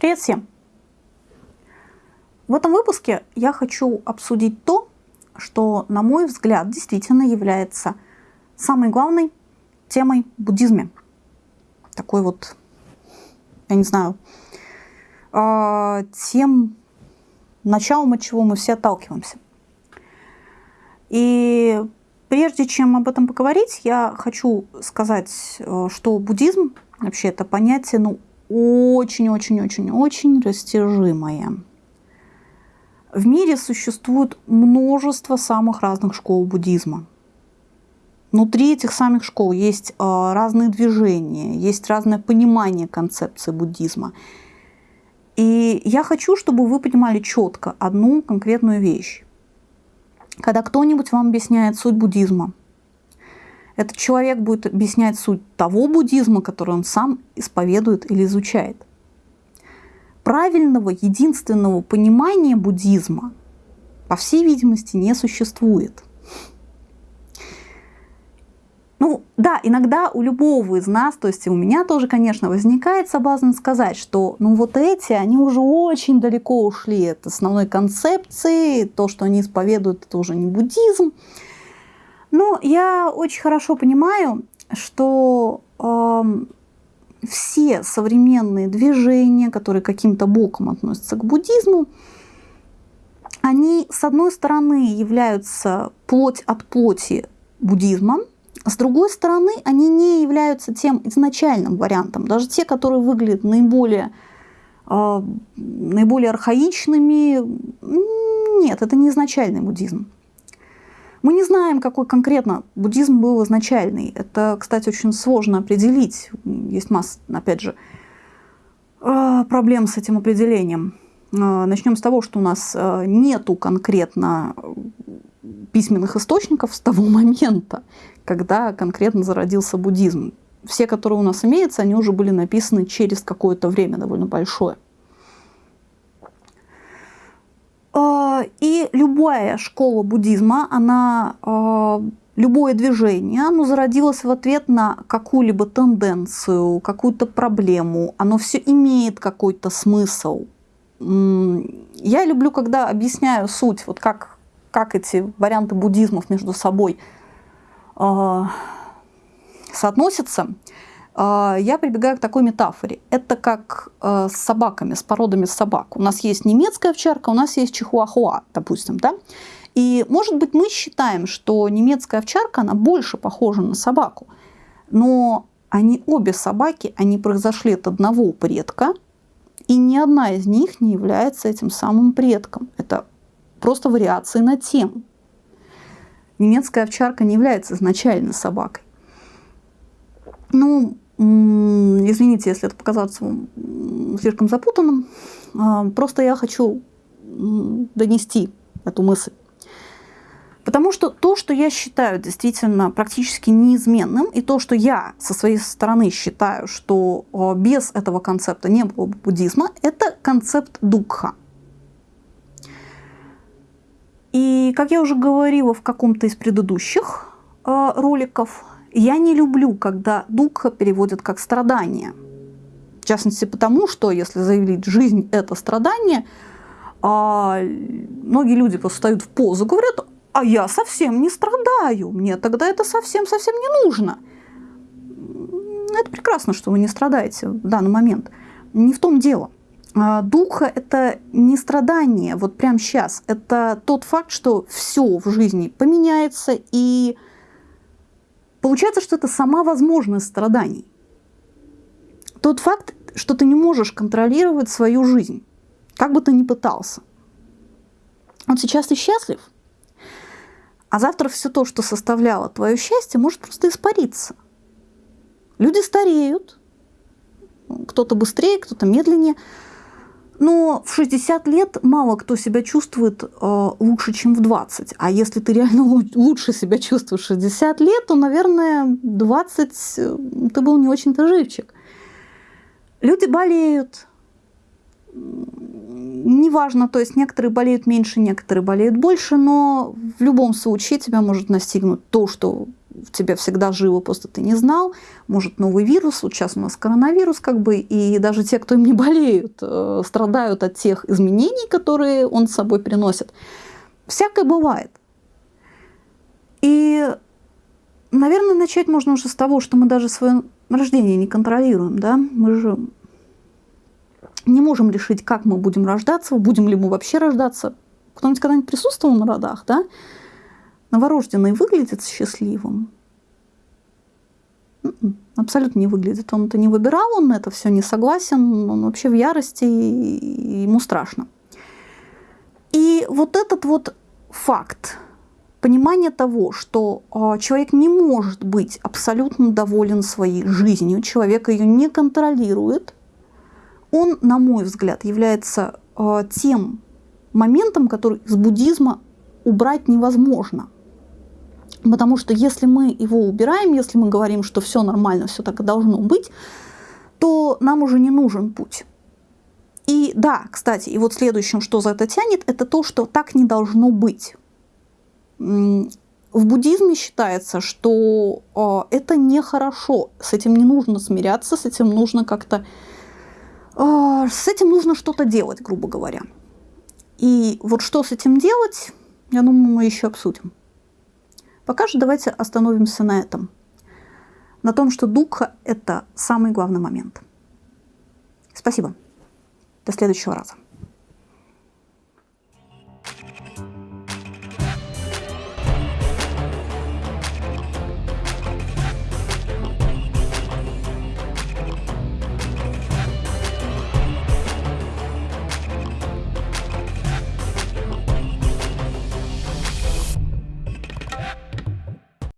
Привет всем! В этом выпуске я хочу обсудить то, что, на мой взгляд, действительно является самой главной темой в буддизме. Такой вот, я не знаю, э, тем началом, от чего мы все отталкиваемся. И прежде чем об этом поговорить, я хочу сказать, э, что буддизм вообще это понятие, ну, очень-очень-очень-очень растяжимое. В мире существует множество самых разных школ буддизма. Внутри этих самых школ есть э, разные движения, есть разное понимание концепции буддизма. И я хочу, чтобы вы понимали четко одну конкретную вещь. Когда кто-нибудь вам объясняет суть буддизма, этот человек будет объяснять суть того буддизма, который он сам исповедует или изучает. Правильного, единственного понимания буддизма, по всей видимости, не существует. Ну да, иногда у любого из нас, то есть у меня тоже, конечно, возникает соблазн сказать, что ну вот эти, они уже очень далеко ушли от основной концепции, то, что они исповедуют, это уже не буддизм. Ну, я очень хорошо понимаю, что э, все современные движения, которые каким-то боком относятся к буддизму, они, с одной стороны, являются плоть от плоти буддизмом, с другой стороны, они не являются тем изначальным вариантом. Даже те, которые выглядят наиболее, э, наиболее архаичными, нет, это не изначальный буддизм. Мы не знаем, какой конкретно буддизм был изначальный. Это, кстати, очень сложно определить. Есть масса, опять же, э, проблем с этим определением. Э, Начнем с того, что у нас э, нету конкретно письменных источников с того момента, когда конкретно зародился буддизм. Все, которые у нас имеются, они уже были написаны через какое-то время довольно большое. И любая школа буддизма, она, а, любое движение, оно зародилось в ответ на какую-либо тенденцию, какую-то проблему. Оно все имеет какой-то смысл. Я люблю, когда объясняю суть, вот как, как эти варианты буддизмов между собой э, соотносятся. А, я прибегаю к такой метафоре. Это как э, с собаками, с породами собак. У нас есть немецкая овчарка, у нас есть чихуахуа, допустим, да? И, может быть, мы считаем, что немецкая овчарка, она больше похожа на собаку. Но они обе собаки, они произошли от одного предка, и ни одна из них не является этим самым предком. Это просто вариации на тему. Немецкая овчарка не является изначально собакой. Ну, извините, если это показалось вам слишком запутанным. А, просто я хочу донести эту мысль. Потому что то, что я считаю действительно практически неизменным, и то, что я со своей стороны считаю, что а, без этого концепта не было бы буддизма, это концепт дукха. И, как я уже говорила в каком-то из предыдущих э, роликов, я не люблю, когда духа переводят как страдание. В частности, потому что, если заявить «жизнь – это страдание», а многие люди просто встают в позу, говорят, а я совсем не страдаю, мне тогда это совсем-совсем не нужно. Это прекрасно, что вы не страдаете в данный момент. Не в том дело. А, духа – это не страдание вот прямо сейчас. Это тот факт, что все в жизни поменяется, и Получается, что это сама возможность страданий. Тот факт, что ты не можешь контролировать свою жизнь, как бы ты ни пытался. Вот сейчас ты счастлив, а завтра все то, что составляло твое счастье, может просто испариться. Люди стареют, кто-то быстрее, кто-то медленнее – но в 60 лет мало кто себя чувствует э, лучше, чем в 20. А если ты реально лучше себя чувствуешь в 60 лет, то, наверное, 20 э, ты был не очень-то живчик. Люди болеют. Неважно, то есть некоторые болеют меньше, некоторые болеют больше, но в любом случае тебя может настигнуть то, что в тебя всегда живо, просто ты не знал. Может, новый вирус, вот сейчас у нас коронавирус, как бы, и даже те, кто им не болеют, э, страдают от тех изменений, которые он с собой приносит. Всякое бывает. И, наверное, начать можно уже с того, что мы даже свое рождение не контролируем, да? Мы же не можем решить, как мы будем рождаться, будем ли мы вообще рождаться. Кто-нибудь когда-нибудь присутствовал на родах, да? Новорожденный выглядит счастливым? М-м, абсолютно не выглядит. Он это не выбирал, он это все не согласен, он вообще в ярости, ему страшно. И вот этот вот факт, понимание того, что э, человек не может быть абсолютно доволен своей жизнью, человек ее не контролирует, он, на мой взгляд, является э, тем моментом, который из буддизма убрать невозможно. Потому что если мы его убираем, если мы говорим, что все нормально, все так и должно быть, то нам уже не нужен путь. И да, кстати, и вот следующим, что за это тянет, это то, что так не должно быть. В буддизме считается, что э, это нехорошо, с этим не нужно смиряться, с этим нужно как-то, э, с этим нужно что-то делать, грубо говоря. И вот что с этим делать, я думаю, мы еще обсудим. Пока же давайте остановимся на этом. На том, что духа – это самый главный момент. Спасибо. До следующего раза.